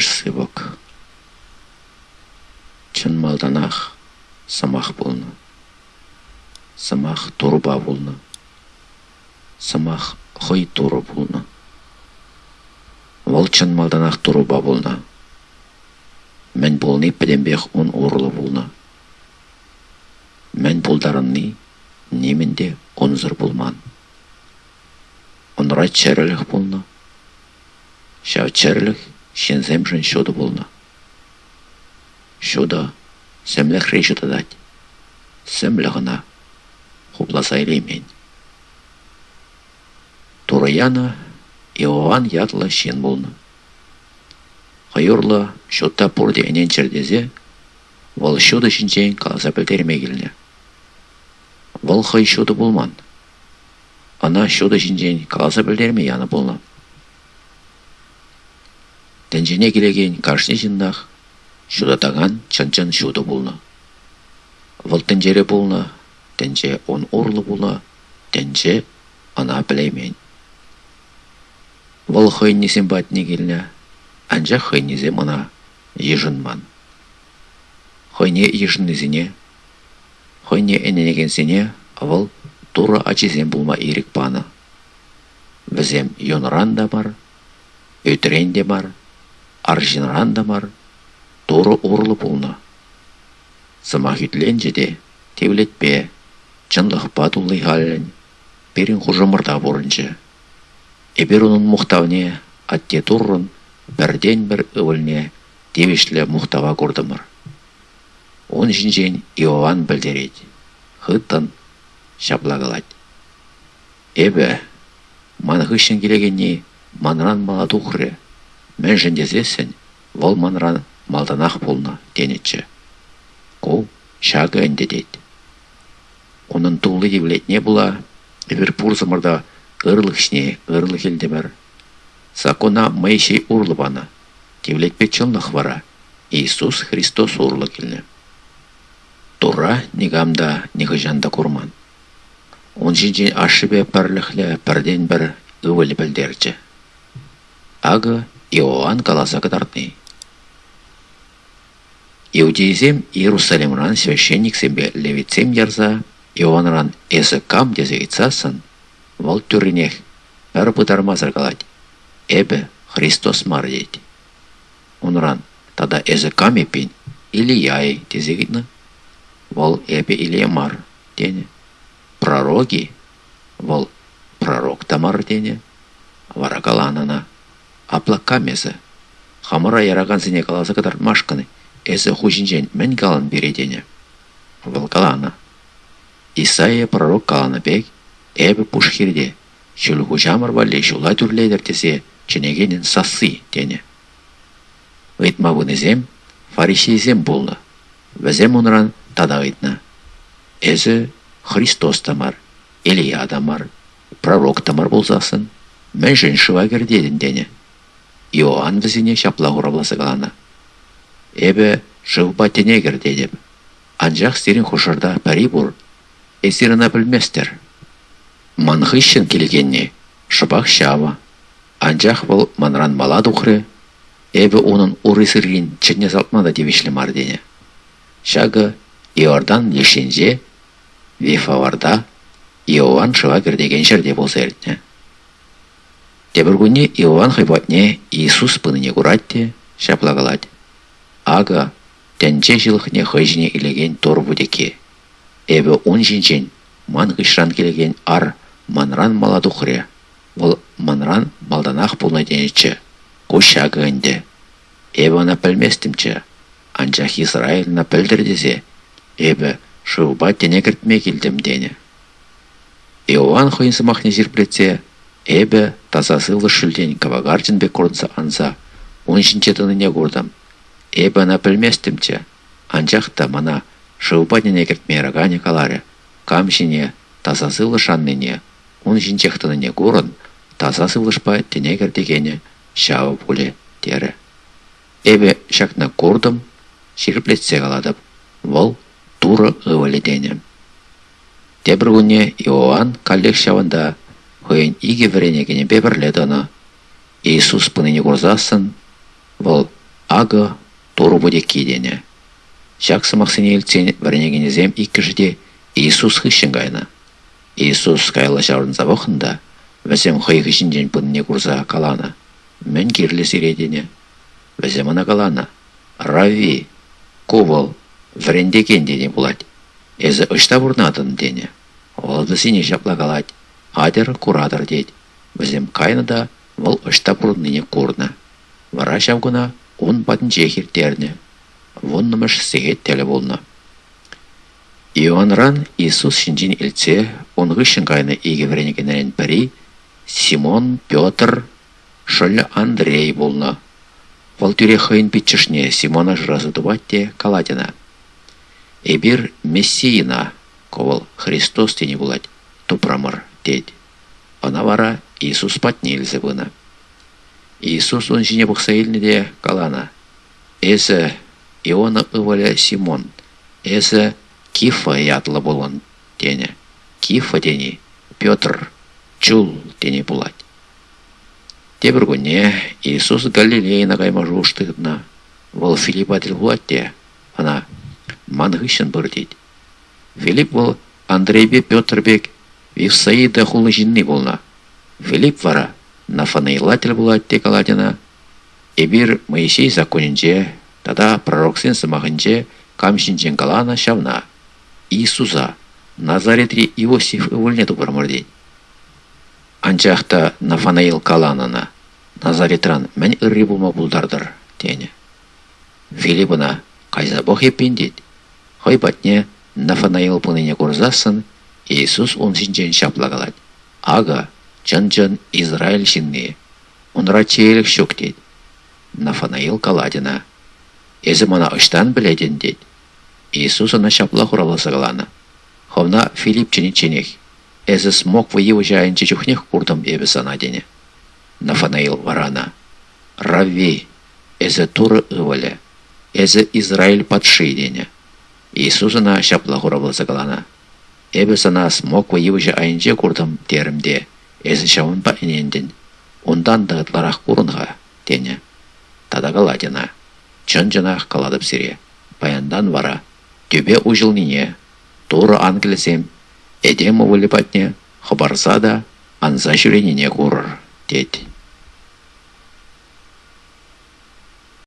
сывок. Чын малданах самах болны. Самах турба болны. Самах хой туры болны. Ол чын малданах турба болны. Мен болны педембех он урлы болны. Мен болдарынны немінде онзыр болман. Онрай чәрілік болны. Шау чәрілік шенземжін шоды болны. Шода сәмлі хрейші тадать. Сәмлі ғына хупласа илеймен. Тураяна Иоанн шен болны. Хайырлы шотта пұрды әнен чердезе, Вал шоды шинчен қаласа білдерме. Вал хай шоды болман. Ана шоды шинчен қаласа білдерме яны болны. Тәнжене келеген каршне жиннах, шуда таган чын-чын шуды болны. Вал тәнжере болны, тәнже он орлы болны, тәнже ана білеймен. Вал хай несен батне келіне, анжа хай незе мана ежынман. Хойне ежыннезіне, хойне эненегенсене, вал тура ачизен болма ирік паны. Візем йонран да бар, өтірен де бар, аржинран да бар, туры урлы болны. Сыма жеде, тевлетпе, чынлық батулы халін, берін хұжымырда борынчы. Эбер оның мұқтавне, атте туррын, бірден бір өвілне, девешлі мұқтава көрдімір. Он жинжен Иоанн білдерет. Хыттын шаплагалать. Эбе, ман хыщен келегенне, манран мала тухры. Мен жендезесен, вол манран малданах болна, денетчі. Ко шагы әндедет. Оның тулы не була, эбір пурзымырда ырлықшне, ырлық елдемір. Сакона мэйшей урлыбана, девлетпе чылнық вара, Иисус Христос урлы келіне. Тура нигамда нигыжанда курман. Он жинжин ашыбе пірліхлі пірден бір өвілі білдерчі. Ағы Иоанн каласа кыдартны. Иудейзем Иерусалимран священник себе левицем ярза, Иоаннран эсі кам дезегитсасын, вал түрінех бір бұдармазыр калать. Эбе Христос мар дейді. Онран тада эсі кам епин, или яй дезегитны. Вал эбе или мар дене. Пророги, вал пророк тамар дене. Варакаланана. Аплакамезі. Хамыра яраган сене каласы кадар машканы. Эсі хужинжен мен калан бередене. Вал калана. Исайя пророк каланы бек, эбі пушхирде. Шүл хужамыр валле шула түрлейдер тесе, ченегенен сасы дене. Ыйтма бұнызем, фарисейзем болды. Візем онран тада ыйтна. Эзі Христос тамар, Илия тамар, пророк тамар болзасын, мен жын шывагер дедін дене. Иоанн візіне шапла ғұрабласы қалана. Эбі жывба тенегер дедіп. Анжақ стерін хұшырда пәрі бұр, эсіріна білместер. Манхыщын келгенне, шыбақ шава. Анжақ бұл манран мала дұқры, эбі оның урысырген чыне салтмада девішлі мар дене. Шағы Иордан лешенже, Вифаварда, Иоанн шывагер деген жерде болса ерітне. Тебіргуне Иоанн хайбатне Иисус пыныне куратте, шаплагалать. Ага, тәнче жылықне хайжіне илеген тор будеке. Эбі он жинчен, ман гышран келеген ар манран маладухре. Бұл манран малданақ болна денечі. Кушагы әнде. Эбі ана пілместімчі. Анчах Израильна пілдір десе. Эбі шыуба тене келдім дене. Иоанн хойынсы махне зирплетсе, эбі тазасылы шүлден кавагардин бек кордса анса, он жинчетініне көрдім. Эбі ана пілместімчі. Анчахта мана шыуба тене кіртме рагане каларе. Камшине тазасылы шанныне, жинчехтініне көрін, тазасылышпа тене кірдегене шауы боле дері. Эбі шакна көрдім, ширплетсе каладып. Вол туры ываледене. Тебір күне Иоанн хойын иге вренегене бебірледі ана. Иисус пыныне көрзасын, вол ағы туры буде кейдені. Жақсы мақсыне елтсен бірнегенезем иккішіде Иисус хыщен гайна. Иисус кайла жаурын завохында, вәсем хой хыщенден пынне курса калана. Мен кирлі сиредене. Вәсем ана калана. Рави, кувол, врендекен дене булать. Эзі ұшта бұрнатын дене. Олды сине жапла. Адер куратор дейд. Вәсем кайнада вол ұшта бұрныне курна. Вара шавгуна он батын жехиртерне. Воннымыш сегет теле болна. Иоанран Иисус шинжин илце, онғы шингайны иге вренегенерен пәри, Симон, Петр, шөлі Андрей болна. Вол тюре хыйын питчышне Симона жразы дубатте каладина. Эбир Мессиина, ковал Христос тени булать, тупрамыр дед. Ана вара Иисус патне илзе бына. Иисус он жіне бұқса де калана. Эсі Иона ываля Симон. Эсі Кифа ятлы болын дене. Кифа дени Петр чул дене булать. Тебір күнне Иисус Галилейна кайма жуштығына. Вол Филипп атыл булать де. Ана мангышын бір дейді. Филипп бол Андрейбе Петрбек Вифсаида хулы жинни болна. Филипп вара нафанаилатель булать те каладина. Эбир Моисей законинче, тада пророксен сымағынче камшинчен калана шавна. Иисуса Назаретри Иосиф ывылнету бұрмырдейд. Анчақта Нафанаил каланына Назаретран мән ырри булма булдардыр, тені. Филиппына қайза бох еппен дейд. Хой батне Нафанаил пыныне курзасын, Иисус он синчен шаплагалад. Ага, чын-чын Израиль шинне. Онра чейлік шөк дейд. Нафанаил каладина. Езі мана ұштан біледен дейд. Иисус ана шапла хураласа калана. Ховна Филипп чини чинех. Езі смог вы его жайын чечухнех курдым ебі сана дене. Нафанаил варана. Равви. Езі туры ывале. Езі Израиль падши дене. Иисус ана шапла хураласа Калана. Ебі сана смог вы его жайынче курдым терімде. Езі шауын па инендін. Ондан дағытларақ курынға дене. Тада каладина. Чын-чынақ каладып сире. Баяндан вара. Төбе ужылнине. Туры англесем. Эдем увылипатне. Хабарса да анза жүренине курыр. Дед.